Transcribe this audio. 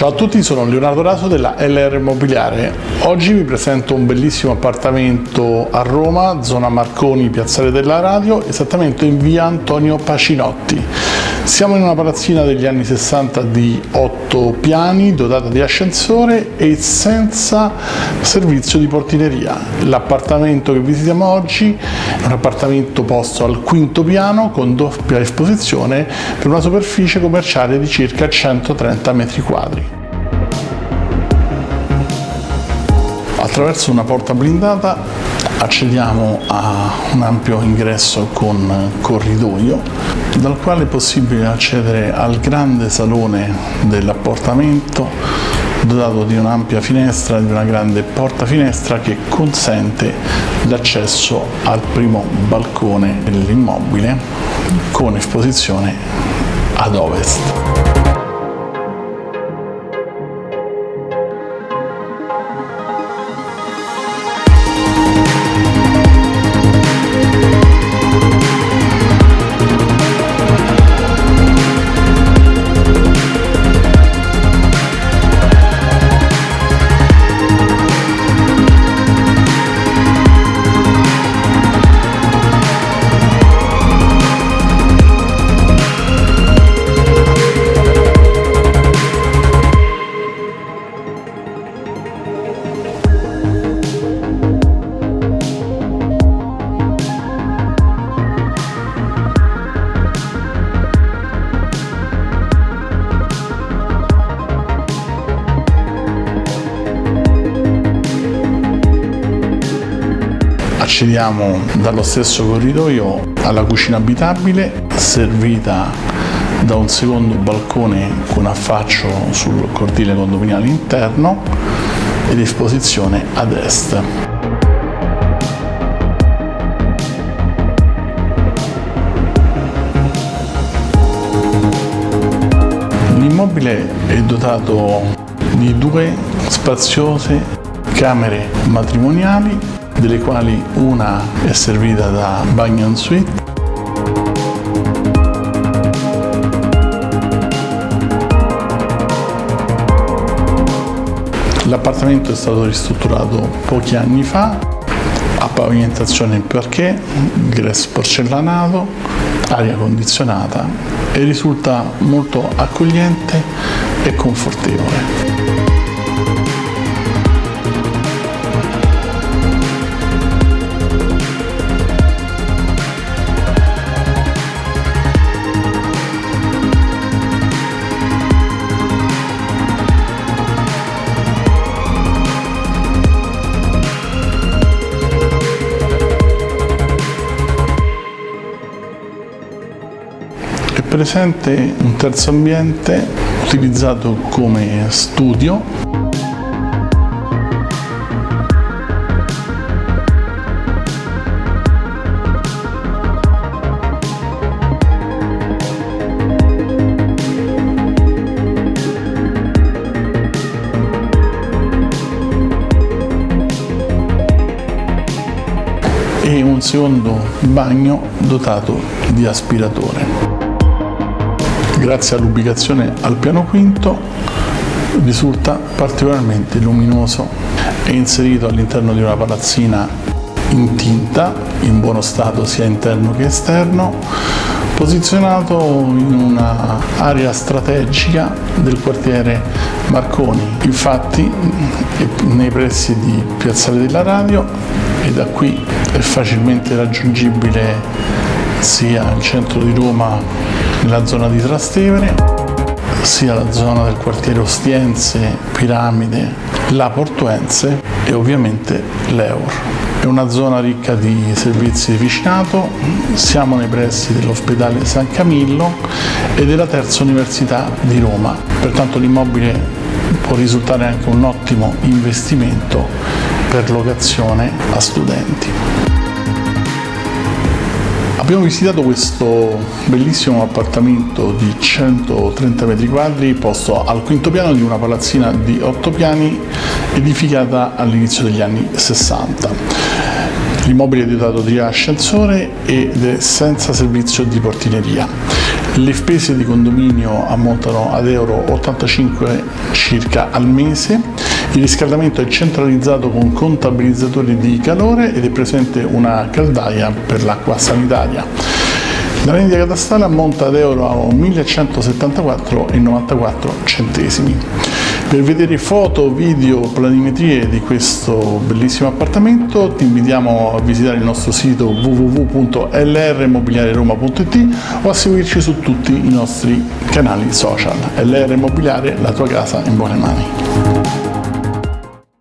Ciao a tutti, sono Leonardo Raso della LR Immobiliare. Oggi vi presento un bellissimo appartamento a Roma, zona Marconi, Piazzale della Radio, esattamente in via Antonio Pacinotti. Siamo in una palazzina degli anni 60 di 8 piani, dotata di ascensore e senza servizio di portineria. L'appartamento che visitiamo oggi è un appartamento posto al quinto piano con doppia esposizione per una superficie commerciale di circa 130 metri quadri. Attraverso una porta blindata accediamo a un ampio ingresso con corridoio dal quale è possibile accedere al grande salone dell'appartamento dotato di un'ampia finestra e di una grande porta finestra che consente l'accesso al primo balcone dell'immobile con esposizione ad ovest. Accediamo dallo stesso corridoio alla cucina abitabile servita da un secondo balcone con affaccio sul cortile condominiale interno ed esposizione ad est. L'immobile è dotato di due spaziose camere matrimoniali delle quali una è servita da bagno en suite L'appartamento è stato ristrutturato pochi anni fa, a pavimentazione in parquet, ingresso porcellanato, aria condizionata e risulta molto accogliente e confortevole. Presente un terzo ambiente utilizzato come studio. E un secondo bagno dotato di aspiratore grazie all'ubicazione al piano quinto risulta particolarmente luminoso è inserito all'interno di una palazzina in tinta in buono stato sia interno che esterno posizionato in un'area strategica del quartiere Marconi. Infatti nei pressi di Piazzale della Radio e da qui è facilmente raggiungibile sia il centro di Roma nella zona di Trastevere, sia la zona del quartiere Ostiense, Piramide, La Portuense e ovviamente l'Eur. È una zona ricca di servizi di vicinato, siamo nei pressi dell'ospedale San Camillo e della terza università di Roma, pertanto l'immobile può risultare anche un ottimo investimento per locazione a studenti. Abbiamo visitato questo bellissimo appartamento di 130 metri quadri posto al quinto piano di una palazzina di 8 piani edificata all'inizio degli anni 60. L'immobile è dotato di ascensore ed è senza servizio di portineria. Le spese di condominio ammontano ad euro 85 circa al mese, il riscaldamento è centralizzato con contabilizzatori di calore ed è presente una caldaia per l'acqua sanitaria. La rendita catastale ammonta ad euro 1174,94 centesimi. Per vedere foto, video, planimetrie di questo bellissimo appartamento ti invitiamo a visitare il nostro sito www.lrmobiliareroma.it o a seguirci su tutti i nostri canali social. LR Immobiliare, la tua casa in buone mani.